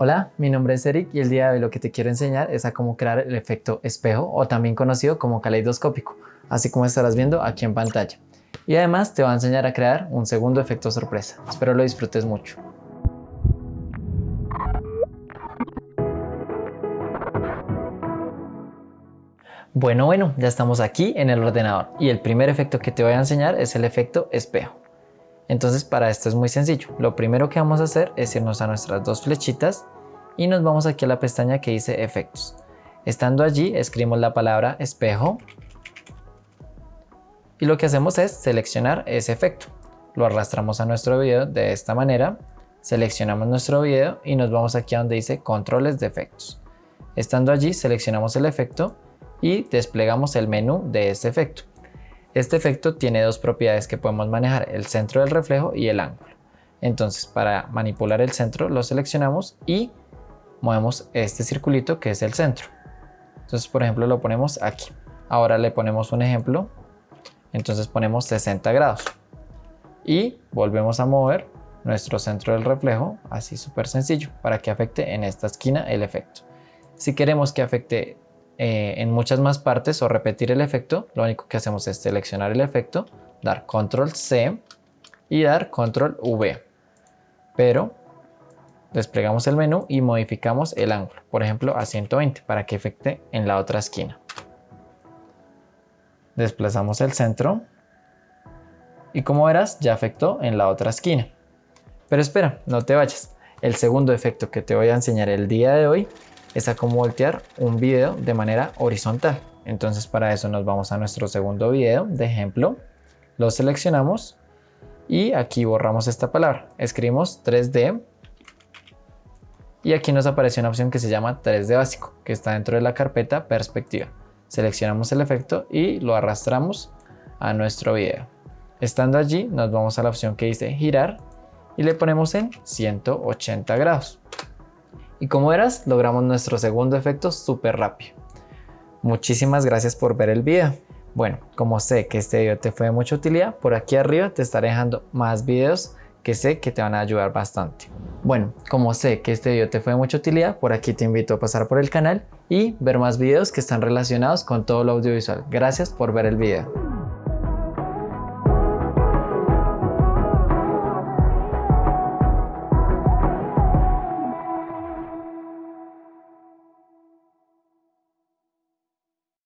Hola, mi nombre es Eric y el día de hoy lo que te quiero enseñar es a cómo crear el efecto espejo o también conocido como caleidoscópico, así como estarás viendo aquí en pantalla. Y además te voy a enseñar a crear un segundo efecto sorpresa. Espero lo disfrutes mucho. Bueno, bueno, ya estamos aquí en el ordenador y el primer efecto que te voy a enseñar es el efecto espejo. Entonces para esto es muy sencillo. Lo primero que vamos a hacer es irnos a nuestras dos flechitas y nos vamos aquí a la pestaña que dice efectos. Estando allí escribimos la palabra espejo y lo que hacemos es seleccionar ese efecto. Lo arrastramos a nuestro video de esta manera, seleccionamos nuestro video y nos vamos aquí a donde dice controles de efectos. Estando allí seleccionamos el efecto y desplegamos el menú de este efecto. Este efecto tiene dos propiedades que podemos manejar, el centro del reflejo y el ángulo. Entonces para manipular el centro lo seleccionamos y movemos este circulito que es el centro. Entonces por ejemplo lo ponemos aquí. Ahora le ponemos un ejemplo. Entonces ponemos 60 grados. Y volvemos a mover nuestro centro del reflejo, así súper sencillo, para que afecte en esta esquina el efecto. Si queremos que afecte eh, en muchas más partes o repetir el efecto, lo único que hacemos es seleccionar el efecto, dar control C y dar control V. Pero desplegamos el menú y modificamos el ángulo, por ejemplo a 120 para que afecte en la otra esquina. Desplazamos el centro y como verás ya afectó en la otra esquina. Pero espera, no te vayas. El segundo efecto que te voy a enseñar el día de hoy es a cómo voltear un video de manera horizontal. Entonces para eso nos vamos a nuestro segundo video de ejemplo, lo seleccionamos y aquí borramos esta palabra. Escribimos 3D y aquí nos aparece una opción que se llama 3D básico, que está dentro de la carpeta perspectiva. Seleccionamos el efecto y lo arrastramos a nuestro video. Estando allí nos vamos a la opción que dice girar y le ponemos en 180 grados. Y como verás, logramos nuestro segundo efecto súper rápido. Muchísimas gracias por ver el video. Bueno, como sé que este video te fue de mucha utilidad, por aquí arriba te estaré dejando más videos que sé que te van a ayudar bastante. Bueno, como sé que este video te fue de mucha utilidad, por aquí te invito a pasar por el canal y ver más videos que están relacionados con todo lo audiovisual. Gracias por ver el video.